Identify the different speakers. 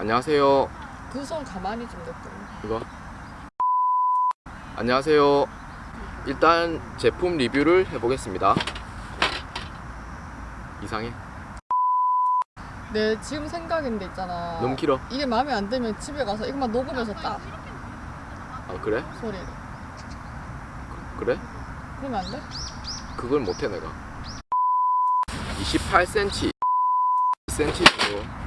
Speaker 1: 안녕하세요.
Speaker 2: 그 손 가만히 좀 냅둬.
Speaker 1: 이거. 안녕하세요. 일단 제품 리뷰를 해보겠습니다. 이상해.
Speaker 2: 내 지금 생각인데 있잖아.
Speaker 1: 너무 길어.
Speaker 2: 이게 마음에 안 들면 집에 가서 이것만 녹으면서
Speaker 1: 따아 그래?
Speaker 2: 소리를.
Speaker 1: 그 래?
Speaker 2: 그러면 안 돼?
Speaker 1: 그걸 못해 내가. 28cm, 10cm 정도